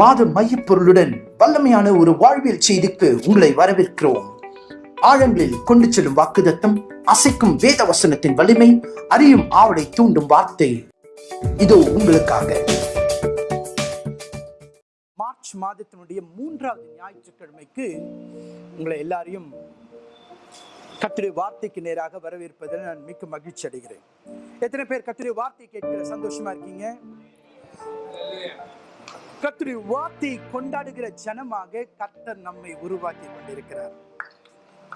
மாத மையப்பொருளுடன் வல்லமையான ஒரு வாழ்வியல் செய்திக்கு உங்களை வரவேற்கிறோம். ஆழங்களில் கொண்டு செல்லும் வாக்குதத்தம் அசைக்கும் வேத வசனத்தின் வலிமை அறியும் ஆவலை தூண்டும் வார்த்தை. இதோ உங்களுக்காக. மார்ச் மாதத்தினுடைய மூன்றாவது ஞாயிற்றுக்கிழமைக்கு உங்களை எல்லாரையும் கத்துடைய வார்த்தைக்கு நேராக வரவேற்பதில் நான் மிக்க மகிழ்ச்சி அடைகிறேன். எத்தனை பேர் கத்துடைய வார்த்தை கேட்கிற சந்தோஷமா இருக்கீங்க? கத்துடைய வார்த்தை கொண்டாடுகிற ஜனமாக கத்தர் நம்மை உருவாக்கி கொண்டிருக்கிறார்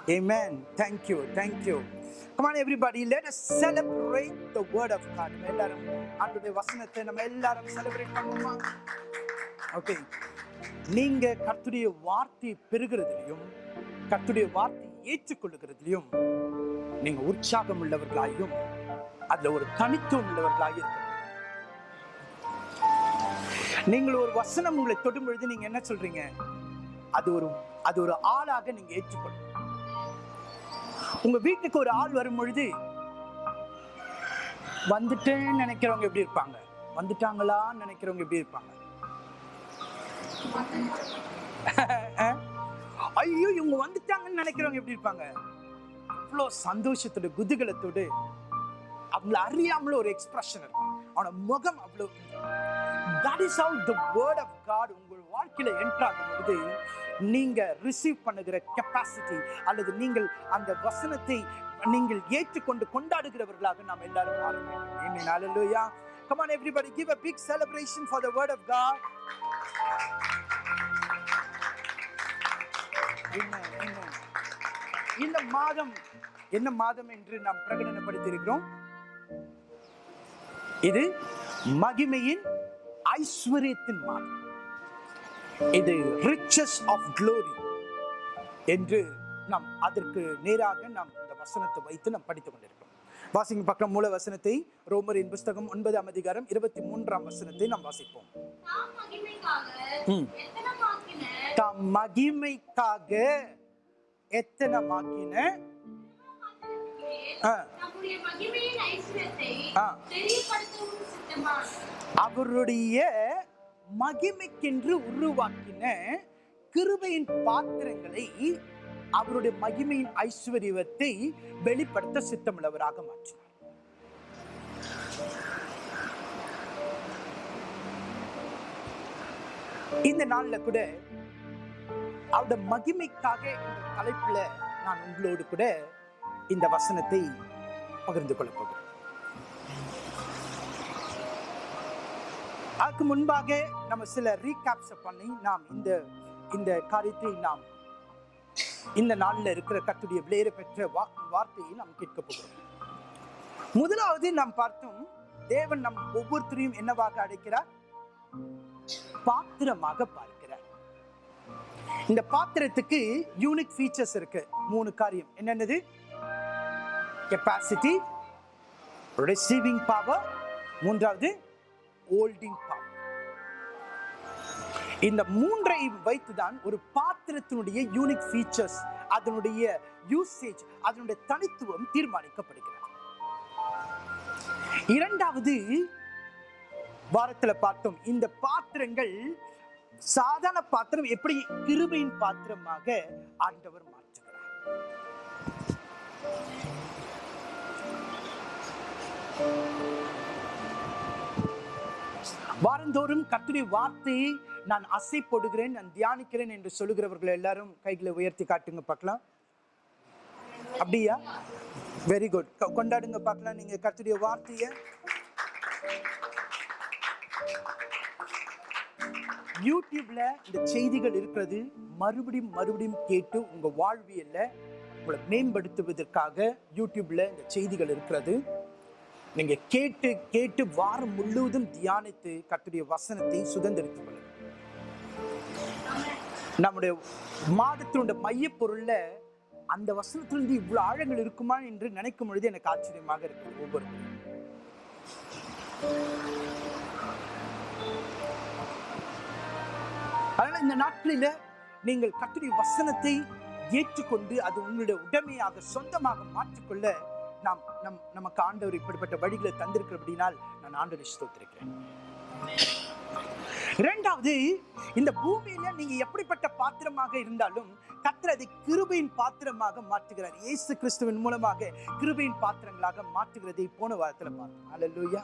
Amen. Thank you. Thank you. Come on, everybody. Let us celebrate the word of God. எல்லாரும் ஆண்டுடைய வசனத்தை நம்ம எல்லாரும் செலிப்ரேட் பண்ணுவோமா ஓகே நீங்க கர்த்துடைய வார்த்தை பெறுகிறதுலையும் கர்த்துடைய வார்த்தை ஏற்றுக்கொள்ளுகிறதுலையும் நீங்க உற்சாகம் உள்ளவர்களாயும் அதுல ஒரு தனித்துவம் உள்ளவர்களாக இருக்க நீங்கள் ஒரு வசனம் உங்களை தொடும் பொழுது நீங்க என்ன சொல்றீங்க? அது ஒரு அது ஒரு ஆளாக நீங்க ஏற்றுக்கொள்ளும் உங்க வீட்டுக்கு ஒரு ஆள் வரும் பொழுது வந்துட்டேன்னு நினைக்கிறவங்க எப்படி இருப்பாங்க? வந்துட்டாங்களான்னு நினைக்கிறவங்க எப்படி இருப்பாங்க? ஐயோ இவங்க வந்துட்டாங்கன்னு நினைக்கிறவங்க எப்படி இருப்பாங்க? இவ்வளோ சந்தோஷத்தோட குதூகலத்தோடு அவங்கள அறியாமல ஒரு எக்ஸ்பிரஷன் இருக்கும் அவனோட முகம் அவ்வளோ that is how the word of God உங்கள் வாழ்க்கையில என்ட்ராகும் பொழுது நீங்க ரிசீவ் பண்ணுகிற கெப்பாசிட்டி அல்லது நீங்கள் அந்த வசனத்தை நீங்கள் ஏற்றுக்கொண்டு கொண்டாடுகிறவர்களாக நாம் எல்லாரும் மாற வேண்டும். Amen. Come on everybody give a big celebration for the word of God. இந்த மாதம் என்ன மாதம் என்று நாம் பிரகடனப்படுத்தியிருக்கிறோம்? இது மகிமையின் ஐஸ்வர்யத்தின் மாதம் இது ரிச்சஸ் ஆஃப் க்ளோரி என்று நாம் அதற்கு நேராக நாம் இந்த வசனத்தை வைத்து நாம் படித்துக் கொண்டிருக்கிறோம். வாசிங்க பக்கம் மூல வசனத்தை ரோமரின் புஸ்தகம் ஒன்பதாம் அதிகாரம் இருபத்தி மூன்றாம் வசனத்தை நாம் வாசிப்போம். தாம் மகிமைக்காக ம். எத்தனமாக்கின? அவருடைய மகிமைக்கென்று உருவாக்கின கிருபையின் பாத்திரங்களை அவருடைய மகிமையின் ஐஸ்வர்யத்தை வெளிப்படுத்த சித்தமுள்ளவராக மாற்றினார் இந்த நாள்ல கூட அவருடைய மகிமைக்காக என்ற தலைப்புல நான் உங்களோடு கூட இந்த வசனத்தை பகிர்ந்து கொள்ளப் போகிறோம் அதுக்கு முன்பாக நம்ம சில ரீகேப்ஸ் பண்ணி நாம் இந்த இந்த காரியத்தை நாம் இந்த நாள்ல இருக்கிற கத்துடைய விளையர பெற்ற வா- வார்த்தையை நாம் கேட்க போகிறோம். முதலாவது நாம் பார்த்தோம் தேவன் நம் ஒவ்வொருத்தரையும் என்னவாக அழைக்கிறார்? பாத்திரமாக பார்க்கிறார். இந்த பாத்திரத்துக்கு யூனிக் ஃபீச்சர்ஸ் இருக்கு. மூணு காரியம். என்னென்னது? கெப்பாசிட்டி ரிசீவிங் பவர் மூன்றாவது ஹோல்டிங் பவர் இந்த மூன்றையும் வைத்துதான் ஒரு பாத்திரத்தினுடைய யூனிக் ஃபீச்சர்ஸ் அதனுடைய யூசேஜ் அதனுடைய தனித்துவம் தீர்மானிக்கப்படுகிறது. இரண்டாவது வாரத்தில் பார்த்தோம் இந்த பாத்திரங்கள் சாதாரண பாத்திரம் எப்படி கிருபையின் பாத்திரமாக ஆண்டவர் மாற்றுகிறார்? வாரந்தோறும் கத்திரி வார்த்தையை நான் அசை போடுகிறேன் நான் தியானிக்கிறேன் என்று சொல்லுகிறவர்கள் எல்லாரும் கைகளை உயர்த்தி காட்டுங்க பார்க்கலாம். அப்படியா? வெரி குட் கொண்டாடுங்க பார்க்கலாம் நீங்க கத்துடைய வார்த்தையை. யூடியூப்ல இந்த செய்திகள் இருக்கிறது மறுபடியும் மறுபடியும் கேட்டு உங்க வாழ்வியல்ல உங்களை மேம்படுத்துவதற்காக யூடியூப்ல இந்த செய்திகள் இருக்கிறது. நீங்க கேட்டு கேட்டு வாரம் முழுவதும் தியானித்து கத்துடைய வசனத்தை சுதந்திரித்துக் கொள்ளுங்க நம்முடைய மாதத்தினுடைய மைய பொருள்ல அந்த வசனத்திலிருந்து இவ்வளவு ஆழங்கள் இருக்குமா என்று நினைக்கும் பொழுது எனக்கு ஆச்சரியமாக இருக்கு ஒவ்வொரு அதனால இந்த நாட்களில நீங்கள் கத்துடைய வசனத்தை ஏற்றுக்கொண்டு அது உங்களுடைய உடமையாக சொந்தமாக மாற்றிக்கொள்ள நாம் நம் நமக்கு ஆண்டவர் இப்படிப்பட்ட வழிகளை தந்திருக்கிற அப்படின்னால் நான் ஆண்டு ஸ்தோத்திருக்கிறேன். இரண்டாவது இந்த பூமியில நீங்க எப்படிப்பட்ட பாத்திரமாக இருந்தாலும் கர்த்தர் அதை கிருபையின் பாத்திரமாக மாற்றுகிறார். இயேசு கிறிஸ்துவின் மூலமாக கிருபையின் பாத்திரங்களாக மாற்றுகிறதை போன வாரத்துல பார்த்தோம். அல்லேலூயா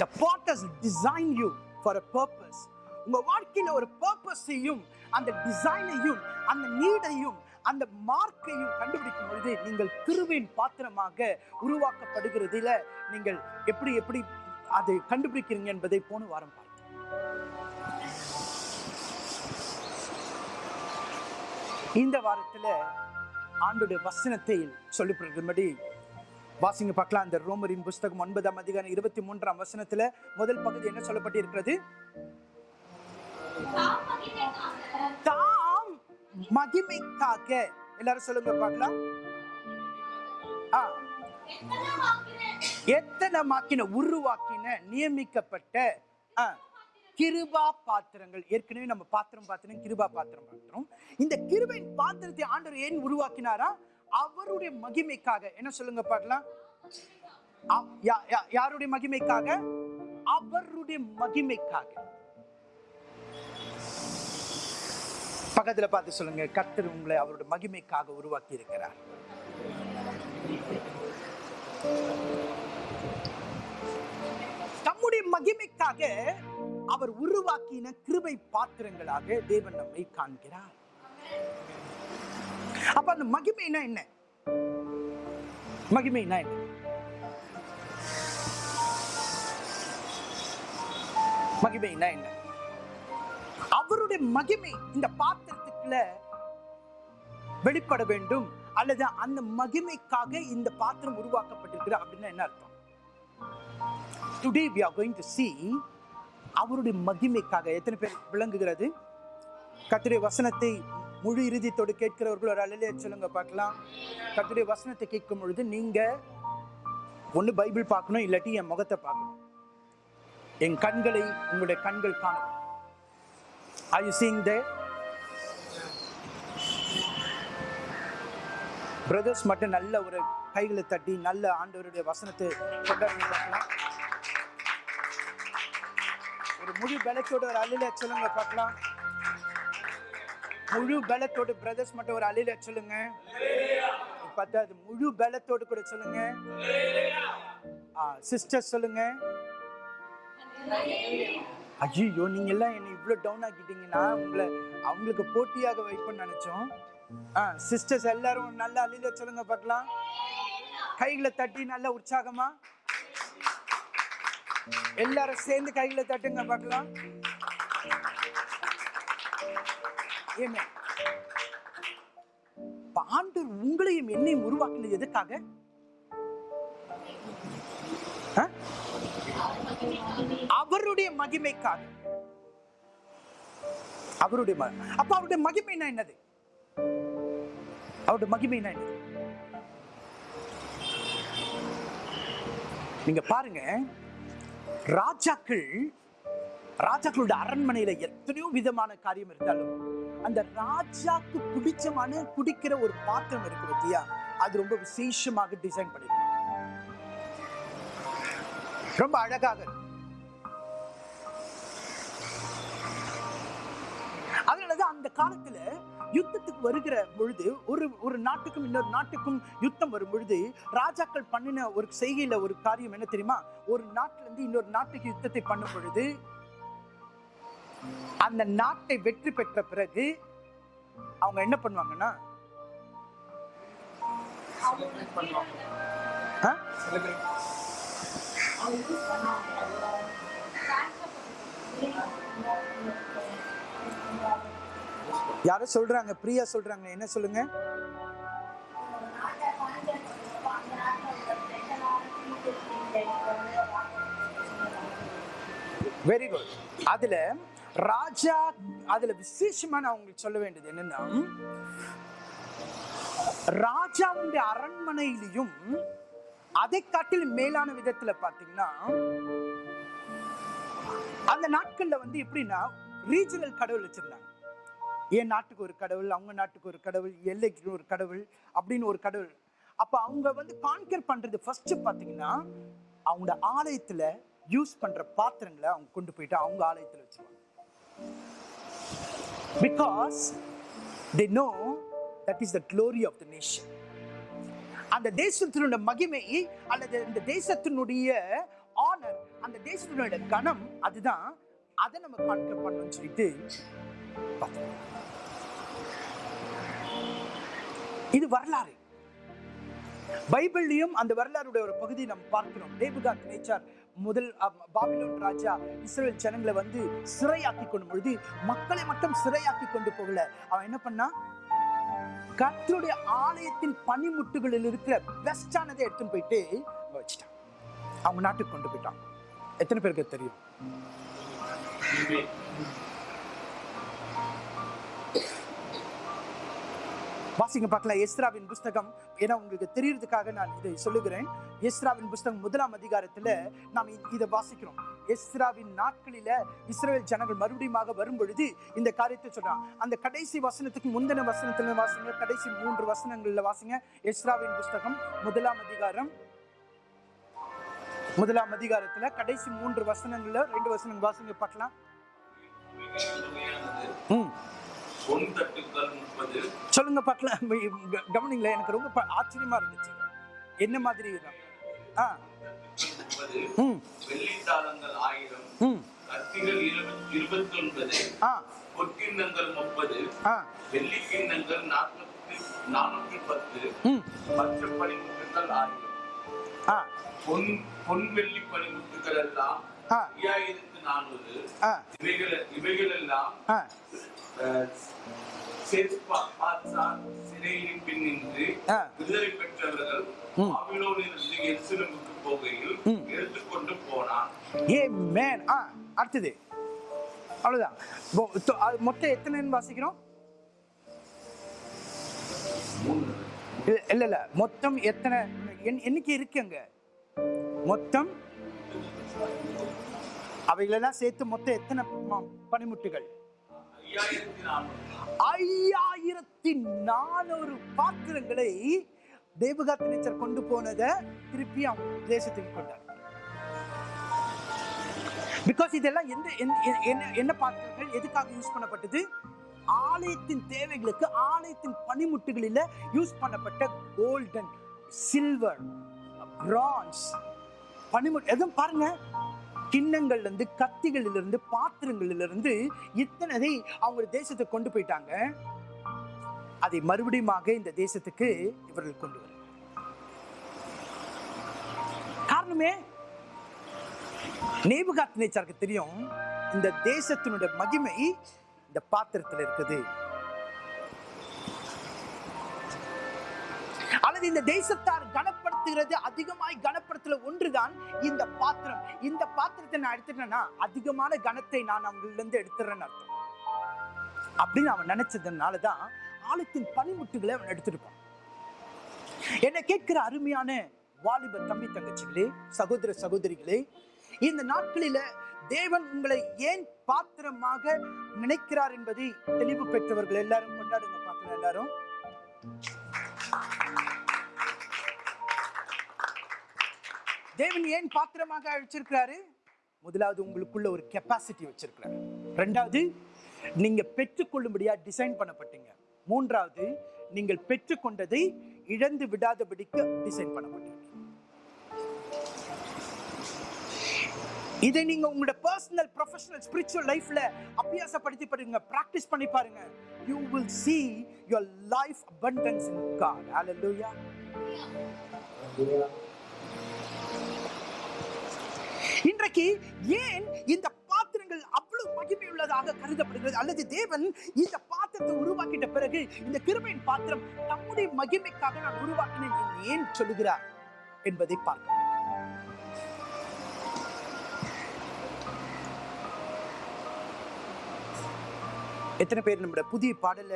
the pot has designed you for a purpose. உங்க வாழ்க்கையில ஒரு பர்பஸையும் அந்த டிசைனையும் அந்த நீடையும் அந்த மார்க்கையும் கண்டுபிடிக்கும் பொழுது நீங்கள் கிருபையின் பாத்திரமாக உருவாக்கப்படுகிறதுல நீங்கள் எப்படி எப்படி அதை கண்டுபிடிக்கிறீங்க என்பதை போன வாரம் பார்த்தோம். இந்த வாரத்துல ஆண்டுடைய வசனத்தை சொல்லிப்படும்படி வாசிங்க பார்க்கலாம். அந்த ரோமரின் புஸ்தகம் ஒன்பதாம் அதிகாரம் இருபத்தி மூன்றாம் வசனத்துல முதல் பகுதி என்ன சொல்லப்பட்டிருக்கிறது? தாம் மகிமைக்காக. எல்லாரும் சொல்லுங்க பார்க்கலாம். ஆ, எத்தனை மாக்கின உருவாக்கின நியமிக்கப்பட்ட ஆ, கிருபா பாத்திரங்கள். ஏற்கனவே நம்ம பாத்திரம் பாத்திரம் கிருபா பாத்திரம் பாத்திரம் இந்த கிருபையின் பாத்திரத்தை ஆண்டவர் ஏன் உருவாக்கினாரா? அவருடைய மகிமைக்காக. என்ன சொல்லுங்க பார்க்கலாம். யாருடைய மகிமைக்காக? அவருடைய மகிமைக்காக. பக்கத்தில் பார்த்து சொல்லுங்க. கர்த்தர் உங்களை அவருடைய மகிமைக்காக உருவாக்கி இருக்கிறார் தம்முடைய மகிமைக்காக அவர் உருவாக்கின கிருபை பாத்திரங்களாக தேவன் நம்மை காண்கிறார். அப்ப அந்த மகிமைனா என்ன? மகிமைனா என்ன? மகிமைனா என்ன? அவருடைய மகிமை இந்த பாத்திரத்துக்குள்ள வெளிப்பட வேண்டும் அல்லது அந்த மகிமைக்காக இந்த பாத்திரம் உருவாக்கப்பட்டிருக்கிற அப்படின்னா என்ன அர்த்தம்? Today we are going to see அவருடைய மகிமைக்காக. எத்தனை பேர் விளங்குகிறது? கர்த்தருடைய வசனத்தை முழு இறுதித்தோடு கேட்கிறவர்கள் ஒரு அலையிலே சொல்லுங்க பார்க்கலாம். கர்த்தருடைய வசனத்தை கேட்கும் பொழுது நீங்க ஒன்று பைபிள் பார்க்கணும் இல்லாட்டி என் முகத்தை பார்க்கணும். என் கண்களை உங்களுடைய கண்கள் காணும் Are you seeing there? Brothers மட்டும் நல்ல ஒரு கைகளை தட்டி நல்ல ஆண்டவருடைய வசனத்தை கொண்டாடி ஒரு முழு பலத்தோட ஒரு அலில சொல்லுங்க பார்க்கலாம். முழு பலத்தோட பிரதர்ஸ் மட்டும் ஒரு அலில சொல்லுங்க. பத்தாவது முழு பலத்தோடு கூட சொல்லுங்க. சிஸ்டர் சொல்லுங்க. ஐயோ நீங்க எல்லாம் என்னை இவ்வளவு டவுன் ஆக்கிட்டீங்கன்னா உங்களை அவங்களுக்கு போட்டியாக வைப்பேன்னு நினைச்சோம். ஆ சிஸ்டர்ஸ் எல்லாரும் நல்லா அழில சொல்லுங்க பார்க்கலாம். கைகளை தட்டி நல்ல உற்சாகமா. எல்லாரும் சேர்ந்து கைகளை தட்டுங்க பார்க்கலாம். ஏமே இப்ப உங்களையும் என்னையும் உருவாக்கினது எதுக்காக? ஆ? அவருடைய மகிமைக்காக. அவருடைய அப்ப அவருடைய மகிமைனா என்னது? அவருடைய மகிமைனா என்னது? நீங்க பாருங்க ராஜாக்கள் ராஜாக்களோட அரண்மனையில எத்தனையோ விதமான காரியம் இருந்தாலும் அந்த ராஜாக்கு பிடிச்சமான குடிக்கிற ஒரு பாத்திரம் இருக்கு பத்தியா? அது ரொம்ப விசேஷமாக டிசைன் பண்ணிருப்பாங்க ரொம்ப அழகாக இருக்கும். அந்த காலத்துல யுத்தத்துக்கு வருகிற பொழுது ஒரு ஒரு நாட்டுக்கும் இன்னொரு நாட்டுக்கும் யுத்தம் வரும் பொழுது ராஜாக்கள் பண்ணின ஒரு செய்கையில ஒரு காரியம் என்ன தெரியுமா ஒரு நாட்டுல இருந்து இன்னொரு நாட்டுக்கு யுத்தத்தை பண்ணும் பொழுது அந்த நாட்டை வெற்றி பெற்ற பிறகு அவங்க என்ன பண்ணுவாங்கன்னா ஆ? யாரோ சொல்றாங்க பிரியா சொல்றாங்க என்ன சொல்லுங்க? வெரி குட் அதுல ராஜா அதுல விசேஷமா நான் உங்களுக்கு சொல்ல வேண்டியது என்னன்னா ராஜாவுடைய அரண்மனையிலையும் அதை காட்டிலும் மேலான விதத்துல பாத்தீங்கன்னா அந்த நாட்கள்ல வந்து எப்படின்னா ரீஜனல் கடவுள் வச்சிருந்தாங்க. என் நாட்டுக்கு ஒரு கடவுள் அவங்க நாட்டுக்கு ஒரு கடவுள் எல்லைக்கு ஒரு கடவுள் அப்படின்னு ஒரு கடவுள். அப்ப அவங்க வந்து கான்கர் பண்றது ஃபர்ஸ்ட் பாத்தீங்கன்னா அவங்களோட ஆலயத்துல யூஸ் பண்ற பாத்திரங்களை அவங்க கொண்டு போயிட்டு அவங்க ஆலயத்துல வச்சுருவாங்க. Because they know that is the glory of the nation அந்த தேசத்தினுடைய மகிமை அல்லது இந்த தேசத்தினுடைய ஆனர் அந்த தேசத்தினுடைய கணம் அதுதான். அதை நம்ம கான்கர் பண்ணணும்னு சொல்லிட்டு பார்த்தோம். இது வரலாறு. பைபிள்லையும் அந்த வரலாறுடைய ஒரு பகுதி நம்ம பார்க்கிறோம். நேபுகாத் நேச்சார் முதல் பாபிலோன் ராஜா இஸ்ரேல் ஜனங்களை வந்து சிறையாக்கி கொண்டு பொழுது மக்களை மட்டும் சிறையாக்கி கொண்டு போகல. அவன் என்ன பண்ணா? கத்தருடைய ஆலயத்தின் பனிமுட்டுகளில் இருக்கிற பெஸ்டானதை எடுத்துன்னு போயிட்டு வச்சுட்டான். அவங்க நாட்டுக்கு கொண்டு போயிட்டான். எத்தனை பேருக்கு தெரியும்? வாசிங்க பார்க்கலாம். எஸ்ராவின் புஸ்தகம். ஏன்னா உங்களுக்கு தெரியறதுக்காக நான் இதை சொல்லுகிறேன். எஸ்ராவின் புஸ்தகம் முதலாம் அதிகாரத்துல நாம் இதை வாசிக்கிறோம். எஸ்ராவின் நாட்களில இஸ்ரேல் ஜனங்கள் மறுபடியும் வரும் பொழுது இந்த காரியத்தை சொல்றான். அந்த கடைசி வசனத்துக்கு முந்தின வசனத்துல வாசிங்க. கடைசி மூன்று வசனங்கள்ல வாசிங்க. எஸ்ராவின் புஸ்தகம் முதலாம் அதிகாரம். முதலாம் அதிகாரத்துல கடைசி மூன்று வசனங்கள்ல ரெண்டு வசனங்கள் வாசிங்க பார்க்கலாம். ம். சொல்லுங்க பார்க்கலாம். க- கவனிங்களேன் எனக்கு ரொம்ப ஆச்சரியமா இருந்துச்சு. என்ன மாதிரி இருக்கும்? ஆ. ம். வெள்ளித்தாளங்கள் ஆயிரம். ம். கத்திகள் இருபத்தி ஒன்பது ஆ. பொற்கிண்ணங்கள் முப்பது. ஆ. வெள்ளி கிண்ணங்கள் நாற்பத்தி நானூத்தி பத்து. ம். பச்சை பனிமுட்டுகள் ஆயிரம். ஆ. பொன் பொன் வெள்ளி பனிமுட்டுகள் எல்லாம் ஐயாயிரத்து நானூறு. இவைகள் இவைகள் எல்லாம் ஆ. சிறையின் பின் நின்று ஆ. விடுதலை பெற்றவர்கள் ம். பாபிலோனிலிருந்து எருசலேமுக்கு போகையில் ம். எடுத்துக்கொண்டு போனான். ஏ மேன் ஆ அடுத்தது. அவ்வளவுதான். மொத்தம் எத்தனைன்னு வாசிக்கிறோம்? இல்ல இல்ல மொத்தம் எத்தனை? எண்- எண்ணிக்கை இருக்கு அங்க? மொத்தம் அவைகளெல்லாம் சேர்த்து மொத்தம் எத்தனை பனிமுட்டுகள்? ஐயாயிரத்தி நானூறு பாத்திரங்களை தேவகாத் நேச்சர் கொண்டு போனதை திருப்பி அவங்க தேசத்துக்கு கொண்டார். பிகாஸ் இதெல்லாம் எந்த எ- என்ன என்ன பாத்திரங்கள் எதுக்காக யூஸ் பண்ணப்பட்டது? ஆலயத்தின் தேவைகளுக்கு ஆலயத்தின் பனிமுட்டுகளில் யூஸ் பண்ணப்பட்ட கோல்டன் சில்வர் பிரான்ஸ் பனிமுட் எதுவும் பாருங்க. கிண்ணங்கள்ல இருந்து கத்திகளில இருந்து பாத்திரங்களில இருந்து இத்தனை அவங்க தேசத்தை கொண்டு போயிட்டாங்க. அதை மறுபடியுமாக இந்த தேசத்துக்கு இவர்கள் கொண்டு வர. காரணமே நேபுகாத் நேச்சாருக்கு தெரியும் இந்த தேசத்தினுடைய மகிமை இந்த பாத்திரத்தில் இருக்குது. அல்லது இந்த தேசத்தார் கனப்படுத்துகிறது அதிகமாய் பாத்திரத்துல ஒன்றுதான் இந்த பாத்திரம். இந்த பாத்திரத்தை நான் எடுத்துட்டேன்னா அதிகமான கனத்தை நான் அவங்களிருந்து இருந்து எடுத்துறேன்னு அர்த்தம். அப்படின்னு அவன் நினைச்சதுனாலதான் ஆழத்தின் பனிமுட்டுகளை அவன் எடுத்திருப்பான். என்ன கேட்கிற அருமையான வாலிப தம்பி தங்கச்சிகளே சகோதர சகோதரிகளே இந்த நாட்களில தேவன் உங்களை ஏன் பாத்திரமாக நினைக்கிறார் என்பதை தெளிவு பெற்றவர்கள் எல்லாரும் கொண்டாடுங்க பார்க்கலாம் எல்லாரும். தேவன் ஏன் பாத்திரமாக அழைச்சிருக்கிறாரு? முதலாவது உங்களுக்குள்ள ஒரு கெப்பாசிட்டி வச்சிருக்கிறாரு. ரெண்டாவது நீங்க பெற்றுக்கொள்ளும்படியா டிசைன் பண்ணப்பட்டீங்க. மூன்றாவது நீங்கள் பெற்றுக்கொண்டதை இழந்து விடாதபடிக்கு டிசைன் பண்ணப்பட்டீங்க. இதை நீங்க உங்களோட பர்சனல் ப்ரொஃபஷனல் ஸ்பிரிச்சுவல் லைஃப்ல அபியாசப்படுத்தி பாருங்க பிராக்டிஸ் பண்ணி பாருங்க. You will see your life abundance in God. Hallelujah. இன்றைக்கு ஏன் இந்த பாத்திரங்கள் அவ்வளவு மகிமையுள்ளதாக கருதப்படுகிறது? அல்லது தேவன் இந்த பாத்திரத்தை உருவாக்கிட்ட பிறகு இந்த கிருமையின் பாத்திரம் நம்முடைய மகிமைக்காக நான் உருவாக்கினேன் ஏன் சொல்லுகிறார் என்பதை பார்க்க எத்தனை பேர் நம்மளோட புதிய பாடல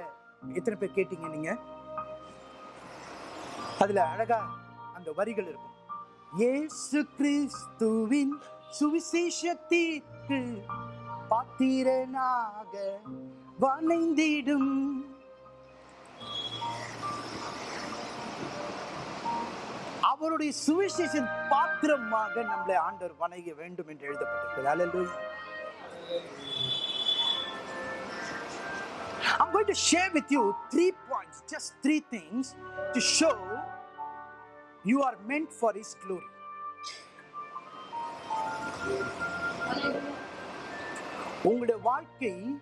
எத்தனை பேர் கேட்டீங்க நீங்க? அதுல அழகா அந்த வரிகள் இருக்கும். ஏசு கிறிஸ்துவின் சுவிசேஷத்திற்கு பாத்திரனாக வணைந்திடும் அவருடைய சுவிசேஷன் பாத்திரமாக நம்மளை ஆண்டவர் வணங்க வேண்டும் என்று எழுதப்பட்டிருக்கிறது I'm going to share with you three points, just three things to show you are meant for His glory. உங்களுடைய வாழ்க்கை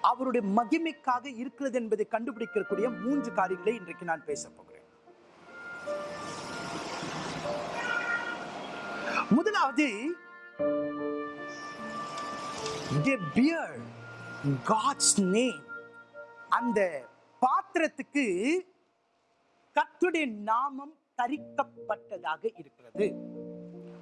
அவருடைய மகிமைக்காக இருக்கிறது என்பதை கண்டுபிடிக்கக்கூடிய மூன்று காரியங்களை இன்றைக்கு நான் பேச போகிறேன். முதலாவது காட்ஸ் bear அந்த பாத்திரத்துக்கு கத்துடைய நாமம் தரிக்கப்பட்டதாக இருக்கிறது.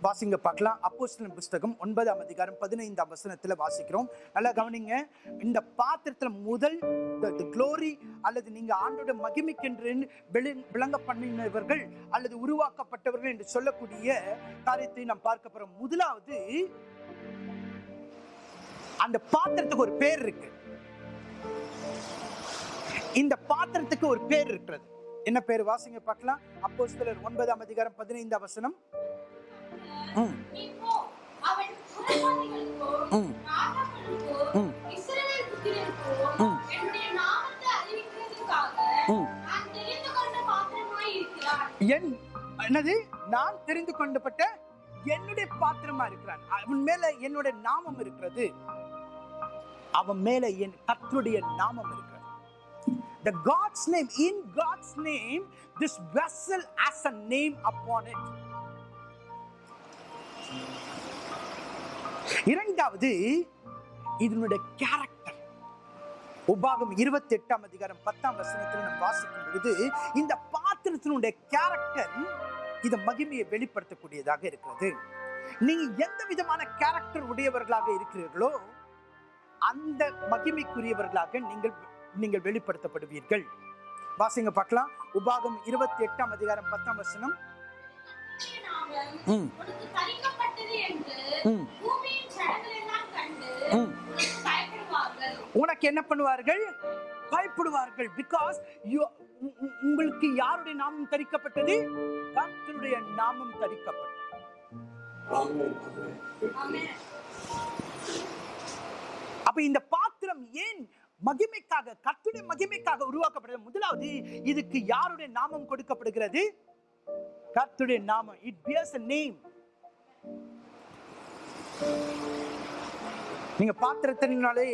வாசிங்க பார்க்கலாம். அப்போஸ்தலன் புஸ்தகம் ஒன்பதாம் அதிகாரம் பதினைந்தாம் வசனத்தில் வாசிக்கிறோம். நல்லா கவனிங்க. இந்த பாத்திரத்தில் முதல் குளோரி அல்லது நீங்கள் ஆண்டோட மகிமைக்கென்று விள- விளங்க பண்ணினவர்கள் அல்லது உருவாக்கப்பட்டவர்கள் என்று சொல்லக்கூடிய காரியத்தை நாம் பார்க்க போகிறோம் முதலாவது அந்த பாத்திரத்துக்கு ஒரு பேர் இருக்கு. இந்த பாத்திரத்துக்கு ஒரு பேர் இருக்கிறது. என்ன பேர்? வாசிங்க பார்க்கலாம். அப்போஸ்தலர் ஒன்பதாம் அதிகாரம் பதினைந்தாம் வசனம். என் என்னது? நான் தெரிந்து கொண்டப்பட்ட என்னுடைய பாத்திரமா இருக்கிறான். அவன் மேல என்னுடைய நாமம் இருக்கிறது. அவன் மேல என் கர்த்தருடைய நாமம் இருக்கிறது. The god's name in god's name this vessel has a name upon it. இரண்டாவது இதனுடைய கேரக்டர் உபாகம் இருபத்தி எட்டாம் அதிகாரம் பத்தாம் வசனத்தில் நாம் வாசிக்கும் பொழுது இந்த பாத்திரத்தினுடைய கேரக்டர் இந்த மகிமையை வெளிப்படுத்தக்கூடியதாக இருக்கிறது. நீங்க எந்த விதமான கேரக்டர் உடையவர்களாக இருக்கிறீர்களோ அந்த மகிமைக்குரியவர்களாக நீங்கள் நீங்கள் வெளிப்படுத்தப்படுவீர்கள். வாசிங்க பார்க்கலாம். உபாகம் இருபத்தி எட்டாம் அதிகாரம் பத்தாம் வசனம். உனக்கு என்ன பண்ணுவார்கள்? பயப்படுவார்கள். பிகாஸ் உங்களுக்கு யாருடைய நாமம் தரிக்கப்பட்டது? கர்த்தருடைய நாமம் தரிக்கப்பட்டது. அப்ப இந்த பாத்திரம் ஏன் மகிமைக்காக கர்த்தருடைய மகிமைக்காக உருவாக்கப்படுகிறது முதலாவது இதுக்கு யாருடைய நாமம் கொடுக்கப்படுகிறது? கர்த்தருடைய நாமம். இட் பியர்ஸ் நேம் நீங்க பாத்திரத்தினாலே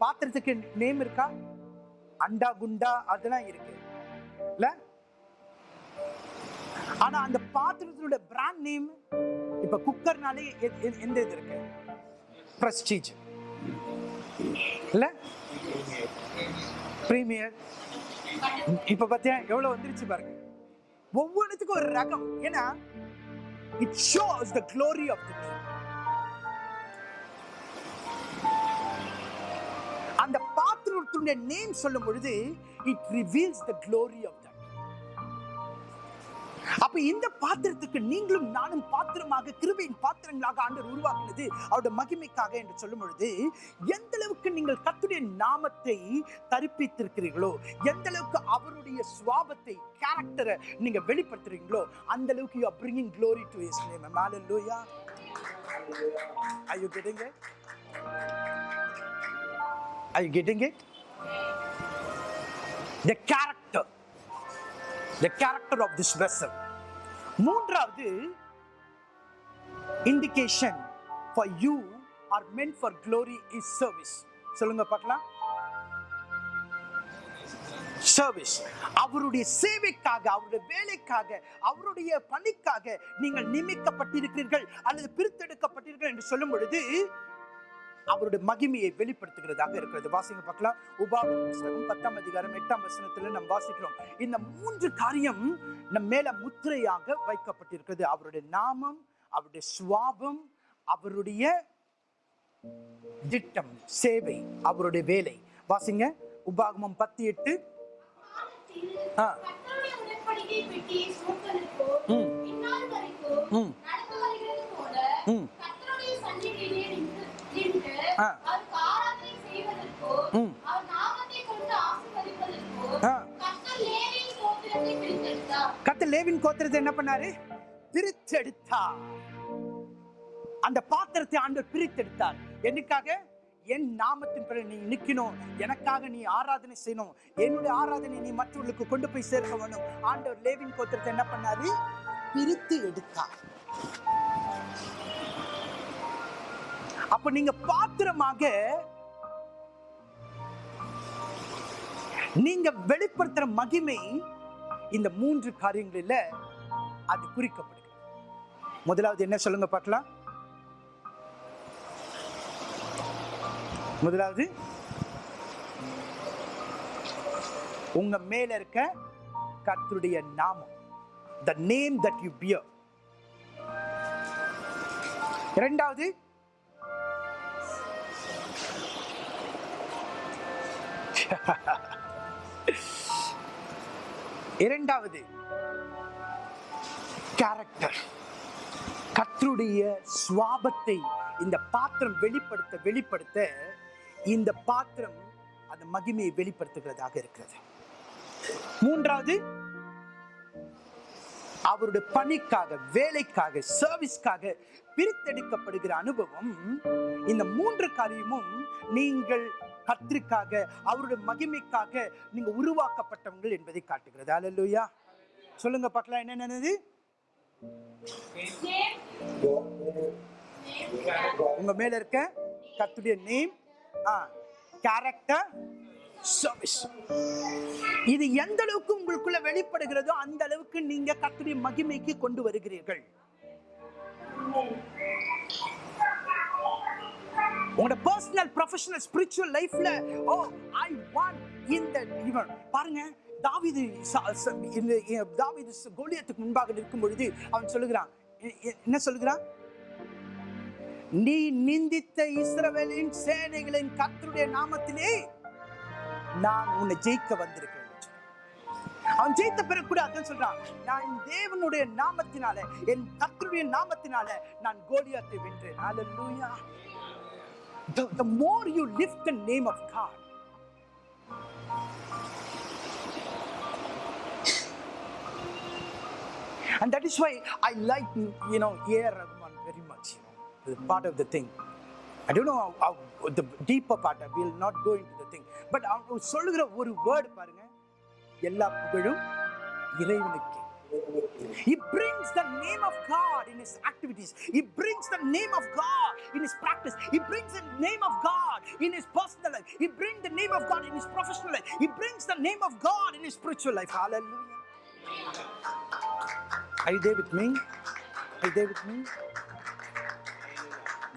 பாத்திரத்துக்கு நேம் இருக்கா? அண்டா குண்டா அதெல்லாம் இருக்கு. இல்ல? ஆனா அந்த பாத்திரத்தினுடைய பிராண்ட் நேம் இப்ப குக்கர்னாலே எந்த இது இருக்கு? பிரஸ்டீஜ் இல்ல? பிரீமியர் இப்ப பாத்தியா எவ்வளவு வந்துருச்சு பாருங்க. ஒவ்வொன்றுத்துக்கும் ஒரு ரகம். ஏன்னா it shows the glory of the name ஒருத்தருடைய நேம் சொல்லும் பொழுது it reveals the glory of that அப்ப இந்த பாத்திரத்துக்கு நீங்களும் நானும் பாத்திரமாக கிருபையின் பாத்திரங்களாக ஆண்டவர் உருவாக்கினது அவருடைய மகிமைக்காக என்று சொல்லும் பொழுது எந்த அளவுக்கு நீங்கள் கத்துடைய நாமத்தை தரிப்பித்திருக்கிறீர்களோ எந்த அளவுக்கு அவருடைய சுவாபத்தை கேரக்டரை நீங்க வெளிப்படுத்துறீங்களோ அந்த அளவுக்கு you are bringing glory to his name. Hallelujah. Are you getting it? The character. The character of this vessel. மூன்றாவது indication for you are meant for glory is service. சொல்லுங்க பார்க்கலாம். சர்வீஸ் அவருடைய சேவைக்காக அவருடைய வேலைக்காக அவருடைய பணிக்காக நீங்கள் நியமிக்கப்பட்டிருக்கிறீர்கள் அல்லது பிரித்தெடுக்கப்பட்டீர்கள் என்று சொல்லும் பொழுது அவருடைய மகிமையை வெளிப்படுத்துகிறதாக இருக்கிறது. வாசிங்க பார்க்கலாம். உபாகம் புஸ்தகம் பத்தாம் அதிகாரம் எட்டாம் வசனத்துல நாம் வாசிக்கிறோம். இந்த மூன்று காரியம் நம் மேல முத்திரையாக வைக்கப்பட்டிருக்கிறது. அவருடைய நாமம் அவருடைய சுவாபம் அவருடைய திட்டம் சேவை அவருடைய வேலை. வாசிங்க. உபாகமம் பத்து எட்டு. ம். ம். ம். கர்த்தருடைய சந்நிதியிலே நின்று- நின்று ஆ. அவருக்கு ஆராதனை செய்வதற்கோ, ம். அவர் நாமத்தைக் கொண்டு ஆசீர்வதிப்பதற்கோ, ஆ. கர்த்தர் லேவியின் கோத்திரத்தை பிரித்தெடுத்தார். கத்த லேவின் லேவின் கோத்திரத்தை என்ன பண்ணாரு? பிரித்தெடுத்தார். அந்த பாத்திரத்தை ஆண்டவர் பிரித்தெடுத்தார். என்னைக்காக? என் நாமத்தின் பிறகு நீ நிக்கணும் எனக்காக நீ ஆராதனை செய்யணும். என்னுடைய ஆராதனை நீ மற்றவர்களுக்கு கொண்டு போய் சேர்க்க வேணும். ஆண்டவர் லேவின் கோத்திரத்தை என்ன பண்ணாரு? பிரித்து எடுத்தார். அப்ப நீங்க பாத்திரமாக நீங்க வெளிப்படுத்துற மகிமை இந்த மூன்று காரியங்களில அது குறிக்கப்படுகிறது. முதலாவது என்ன சொல்லுங்க பார்க்கலாம். முதலாவது உங்க மேல இருக்க கர்த்தருடைய நாமம். The name that you bear இரண்டாவது இரண்டாவது கேரக்டர் கத்தருடைய சுவாபத்தை இந்த பாத்திரம் வெளிப்படுத்த வெளிப்படுத்த இந்த பாத்திரம் அந்த மகிமையை வெளிப்படுத்துகிறதாக இருக்கிறது. மூன்றாவது அவருடைய பணிக்காக வேலைக்காக சர்வீஸ்க்காக பிரித்தெடுக்கப்படுகிற அனுபவம். இந்த மூன்று காரியமும் நீங்கள் கத்திற்காக அவருடைய மகிமைக்காக நீங்க உருவாக்கப்பட்டவங்கள் என்பதை காட்டுகிறது. அல்லேலூயா சொல்லுங்க பார்க்கலாம் என்னென்னது உங்க மேல இருக்க கத்துடைய நேம் கேரக்டர் இது எந்த அளவுக்கு உங்களுக்குள்ள வெளிப்படுகிறதோ அந்த அளவுக்கு நீங்க கத்துடைய மகிமைக்கு கொண்டு வருகிறீர்கள். உங்களோட பர்சனல் ப்ரொஃபஷனல் ஸ்பிரிச்சுவல் லைஃப்ல ஓ ஐ வாண்ட் இந்த இவன் பாருங்க தாவிது தாவிது கோலியத்துக்கு தாவீது முன்பாக நிற்கும் பொழுது அவன் சொல்லுகிறான். எ- என்ன சொல்லுகிறான்? நீ நிந்தித்த இஸ்ரவேலின் சேனைகளின் கத்தருடைய நாமத்திலே நான் உன்னை ஜெயிக்க வந்திருக்கேன் அவன் ஜெயித்த பிறகு கூட அதான் சொல்றான் நான் தேவனுடைய நாமத்தினால என் கத்தருடைய நாமத்தினால நான் கோலியாத்தை வென்றேன். ஹalleluya the, the more you lift the name of God and that is why I like you know A.R. Rahman very much you know the part of the thing I don't know how, how the deeper part I will not go into the thing but அவன் சொல்லுகிற ஒரு word பாருங்க எல்லா புகழும் இறைவனுக்கே He brings the name of God in his activities. He brings the name of God in his practice. He brings the name of God in his personal life. He brings the name of God in his professional life. He brings the name of God in his spiritual life. Hallelujah. Are you there with me? Are you there with me?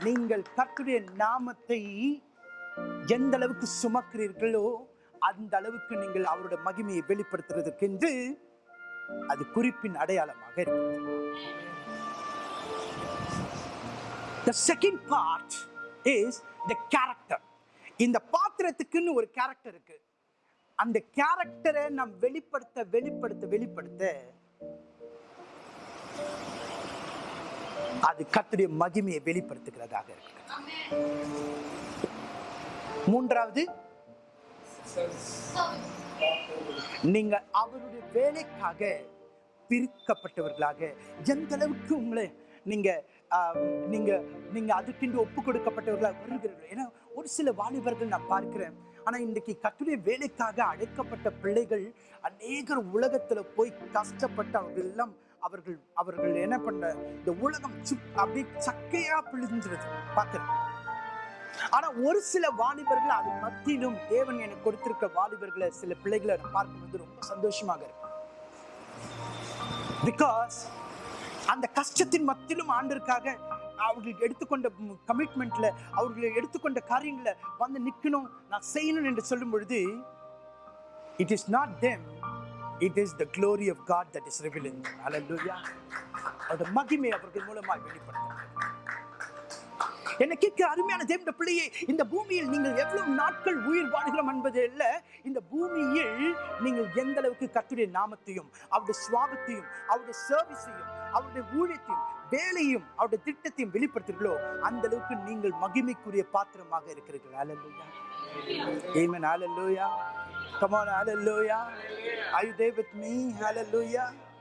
நீங்கள் கர்த்தருடைய நாமத்தை எந்த அளவுக்கு சுமக்கிறீர்களோ அந்த அளவுக்கு நீங்கள் அவருடைய மகிமையை வெளிப்படுத்துறதுக்கென்று அது குறிப்பின் அடையாளமாக இருக்கிறது. The second part is the character. இந்த பாத்திரத்துக்குன்னு ஒரு கேரக்டர் இருக்கு. அந்த கேரக்டரை நம் வெளிப்படுத்த வெளிப்படுத்த வெளிப்படுத்த அது கத்துடைய மகிமையை வெளிப்படுத்துகிறதாக இருக்கு மூன்றாவது நீங்க அவருடைய வேலைக்காக பிரிக்கப்பட்டவர்களாக. எந்த அளவுக்கு உங்களை நீங்க ஆஹ், நீங்க நீங்க அதுக்கென்று ஒப்பு கொடுக்கப்பட்டவர்களாக வருகிறீர்கள். ஏன்னா ஒரு சில வாலிபர்கள் நான் பார்க்கிறேன். ஆனா இன்றைக்கு கட்டுரை வேலைக்காக அழைக்கப்பட்ட பிள்ளைகள் அநேகர் உலகத்துல போய் கஷ்டப்பட்டு அவர்கள் எல்லாம் அவர்கள் அவர்கள் என்ன பண்ண இந்த உலகம் சுப் அப்படியே சக்கையா பிழிஞ்சிருது. பார்க்கிறேன். ஆனா ஒரு சில வாலிபர்கள் அது மத்தியிலும் தேவன் எனக்கு கொடுத்திருக்க வாலிபர்களை சில பிள்ளைகளை நான் பார்க்கும்போது ரொம்ப சந்தோஷமாக இருக்கும். பிகாஸ் அந்த கஷ்டத்தின் மத்தியிலும் ஆண்டிற்காக அவர்கள் எடுத்துக்கொண்ட கமிட்மெண்ட்ல அவர்கள் எடுத்துக்கொண்ட காரியங்களை வந்து நிக்கணும் நான் செய்யணும் என்று சொல்லும் பொழுது it is not them it is the glory of God that is revealing hallelujah அதோட மகிமை அவர்கள் மூலமாக வெளிப்படுத்த என்னை கேட்கிற அருமையான தேவனுடைய பிள்ளையே இந்த பூமியில் நீங்கள் எவ்வளவு நாட்கள் உயிர் வாழ்கிறோம் என்பது அல்ல இந்த பூமியில் நீங்கள் எந்த அளவுக்கு கத்துடைய நாமத்தையும் அவருடைய சுவாபத்தையும் அவருடைய சர்வீஸையும் அவருடைய ஊழியத்தையும் வேலையும் அவருடைய திட்டத்தையும் வெளிப்படுத்துகிறீர்களோ அந்த அளவுக்கு நீங்கள் மகிமைக்குரிய பாத்திரமாக இருக்கிறீர்கள். ஹalleluya amen hallelujah. Come on on I தேவத் you there with